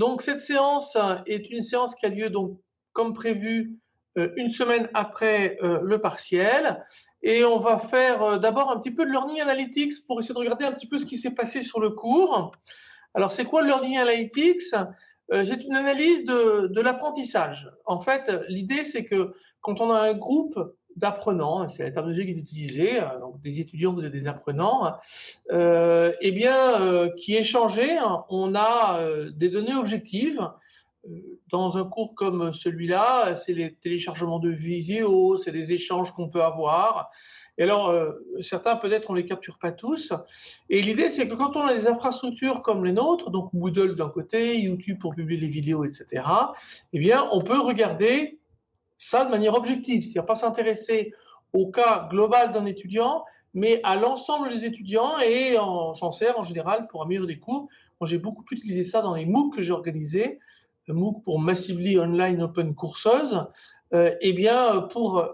Donc cette séance est une séance qui a lieu donc comme prévu euh, une semaine après euh, le partiel et on va faire euh, d'abord un petit peu de learning analytics pour essayer de regarder un petit peu ce qui s'est passé sur le cours. Alors c'est quoi le learning analytics? C'est une analyse de, de l'apprentissage. En fait, l'idée c'est que quand on a un groupe d'apprenants, c'est la terminologie qui est utilisée, donc des étudiants, vous êtes des apprenants, euh, eh bien, euh, qui échangeaient, on a des données objectives dans un cours comme celui-là, c'est les téléchargements de vidéos, c'est les échanges qu'on peut avoir. Et alors, euh, certains peut-être on les capture pas tous. Et l'idée, c'est que quand on a des infrastructures comme les nôtres, donc Moodle d'un côté, YouTube pour publier les vidéos, etc., eh bien, on peut regarder ça de manière objective, c'est-à-dire pas s'intéresser au cas global d'un étudiant, mais à l'ensemble des étudiants et on s'en sert en général pour améliorer les cours. Moi, j'ai beaucoup utilisé ça dans les MOOC que j'ai organisés MOOC pour Massively Online Open Courses, euh, eh bien, pour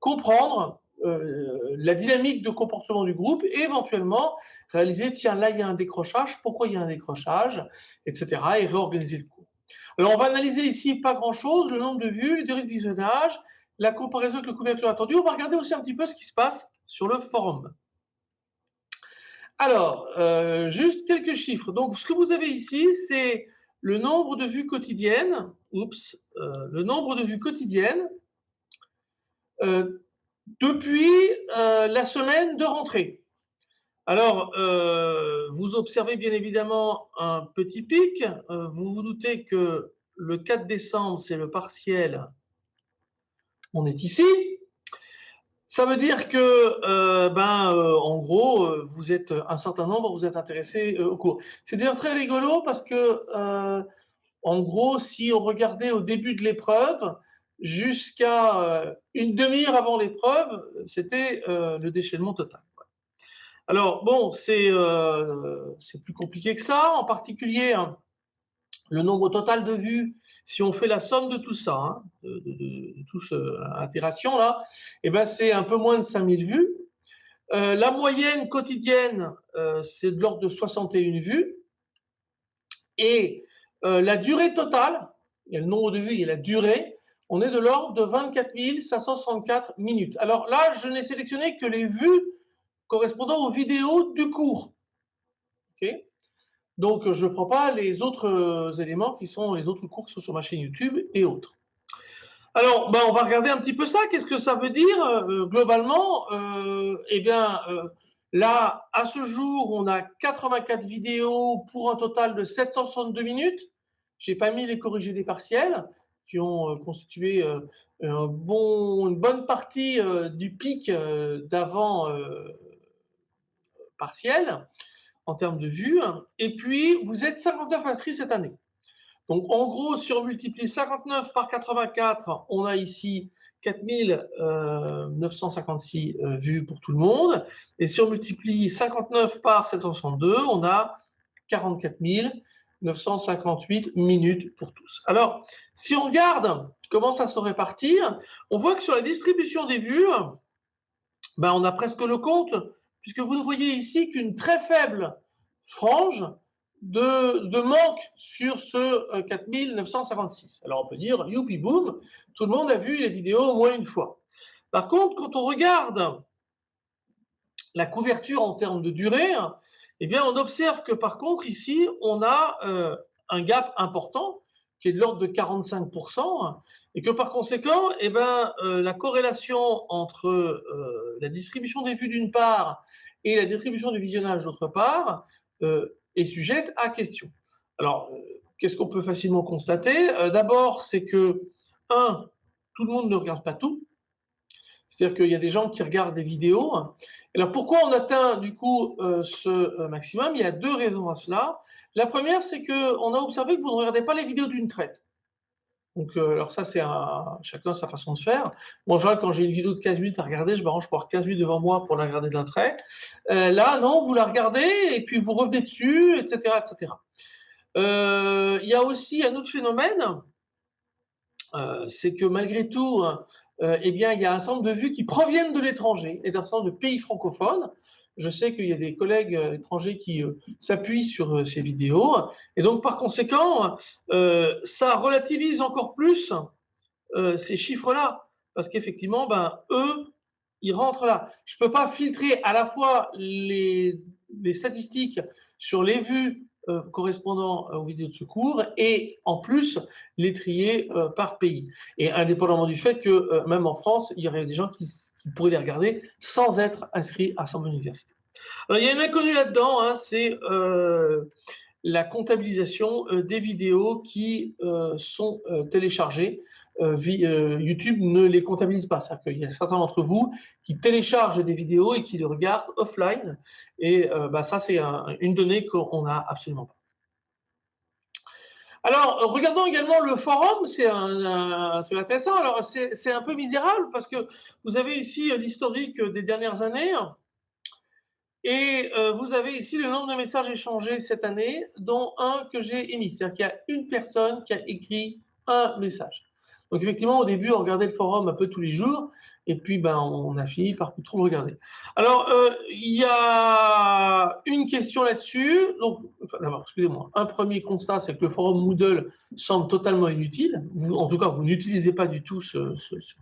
comprendre euh, la dynamique de comportement du groupe et éventuellement réaliser, tiens, là, il y a un décrochage, pourquoi il y a un décrochage, etc. et réorganiser le cours. Alors, on va analyser ici pas grand-chose, le nombre de vues, les durées de visionnage, la comparaison avec la couverture attendue. On va regarder aussi un petit peu ce qui se passe sur le forum. Alors, euh, juste quelques chiffres. Donc, ce que vous avez ici, c'est le nombre de vues quotidiennes, oups, euh, le nombre de vues quotidiennes euh, depuis la semaine de rentrée. Alors, vous observez bien évidemment un petit pic. vous vous doutez que le 4 décembre, c'est le partiel. On est ici. Ça veut dire que, euh, ben, euh, en gros, euh, vous êtes un certain nombre, vous êtes intéressé au cours. C'est d'ailleurs très rigolo parce que, en gros, si on regardait au début de l'épreuve, jusqu'à une demi-heure avant l'épreuve, c'était le déchaînement total. Alors, bon, c'est plus compliqué que ça. En particulier, hein, le nombre total de vues si on fait la somme de tout ça, hein, de, toute cette itération là, eh ben c'est un peu moins de 5000 vues. Euh, la moyenne quotidienne, euh, c'est de l'ordre de 61 vues. Et euh, la durée totale, il y a le nombre de vues, a la durée, on est de l'ordre de 24 564 minutes. Alors là, je n'ai sélectionné que les vues correspondant aux vidéos du cours. Donc, je ne prends pas les autres euh, éléments qui sont les autres cours qui sont sur ma chaîne YouTube et autres. Alors, ben, on va regarder un petit peu ça. Qu'est-ce que ça veut dire euh, globalement euh, Eh bien, là, à ce jour, on a 84 vidéos pour un total de 762 minutes. J'ai pas mis les corrigés des partiels qui ont constitué une bonne partie du pic d'avant partiel en termes de vues. Et puis, vous êtes 59 inscrits cette année. Donc, en gros, si on multiplie 59 par 84, on a ici 4956 euh, vues pour tout le monde. Et si on multiplie 59 par 762, on a 44 958 minutes pour tous. Alors, si on regarde comment ça se répartit, on voit que sur la distribution des vues, ben, on a presque le compte puisque vous ne voyez ici qu'une très faible frange de, manque sur ce 4956. Euh, Alors on peut dire, youpi boum, tout le monde a vu les vidéos au moins une fois. Par contre, quand on regarde la couverture en termes de durée, eh bien on observe que par contre ici, on a euh, un gap important qui est de l'ordre de 45%, et que par conséquent, eh ben, euh, la corrélation entre euh, la distribution des vues d'une part et la distribution du visionnage d'autre part euh, est sujette à question. Alors, qu'est-ce qu'on peut facilement constater? D'abord, c'est que, un, tout le monde ne regarde pas tout. C'est-à-dire qu'il y a des gens qui regardent des vidéos. Alors, pourquoi on atteint du coup ce maximum? Il y a deux raisons à cela. La première, c'est qu'on a observé que vous ne regardez pas les vidéos d'une traite. Donc, euh, alors ça, c'est chacun sa façon de faire. Moi, en quand j'ai une vidéo de 15 minutes à regarder, je m'arrange pour avoir 15 minutes devant moi pour la regarder d'un trait. Euh, là, non, vous la regardez et puis vous revenez dessus, etc. etc. Euh, il y a aussi un autre phénomène, c'est que malgré tout, eh bien, il y a un certain nombre de vues qui proviennent de l'étranger et d'un certain nombre de pays francophones. Je sais qu'il y a des collègues étrangers qui s'appuient sur ces vidéos. Et donc, par conséquent, ça relativise encore plus ces chiffres-là. Parce qu'effectivement, ben, eux, ils rentrent là. Je ne peux pas filtrer à la fois les statistiques sur les vues euh, correspondant aux vidéos de secours et en plus les trier euh, par pays. Et indépendamment du fait que euh, même en France, il y aurait des gens qui, pourraient les regarder sans être inscrits à son université. Alors, il y a une inconnue là-dedans, hein, c'est la comptabilisation des vidéos qui sont téléchargées euh, euh, YouTube ne les comptabilise pas. C'est-à-dire qu'il y a certains d'entre vous qui téléchargent des vidéos et qui les regardent offline. Et euh, bah, ça, c'est une donnée qu'on n'a absolument pas. Alors, regardons également le forum, c'est intéressant. Alors, c'est un peu misérable parce que vous avez ici l'historique des dernières années et vous avez ici le nombre de messages échangés cette année, dont un que j'ai émis. C'est-à-dire qu'il y a une personne qui a écrit un message. Donc effectivement, au début, on regardait le forum un peu tous les jours, et puis ben, on a fini par trop le regarder. Alors, euh, il y a une question là-dessus. Donc, d'abord, excusez-moi, un premier constat, c'est que le forum Moodle semble totalement inutile. en tout cas, vous n'utilisez pas du tout ce,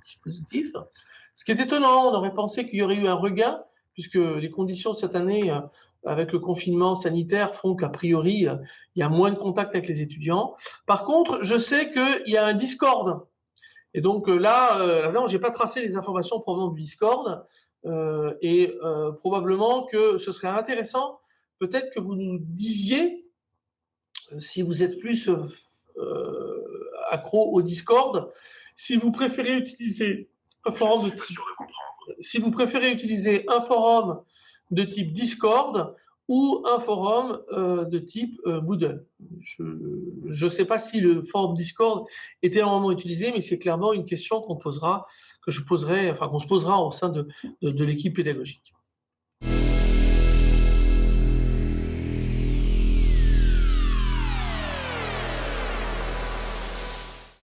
dispositif. Ce qui est étonnant, on aurait pensé qu'il y aurait eu un regain, puisque les conditions de cette année, euh, avec le confinement sanitaire, font qu'a priori, euh, il y a moins de contact avec les étudiants. Par contre, je sais qu'il y a un Discord et donc euh, là, euh, là je n'ai pas tracé les informations provenant du Discord. Euh, et probablement que ce serait intéressant, peut-être que vous nous disiez, si vous êtes plus accro au Discord, si vous préférez utiliser un forum de type, si vous préférez utiliser un forum de type Discord ou un forum euh, de type euh, Moodle. Je ne sais pas si le forum Discord est énormément utilisé, mais c'est clairement une question qu'on posera, que je poserai, enfin qu'on se posera au sein de l'équipe pédagogique.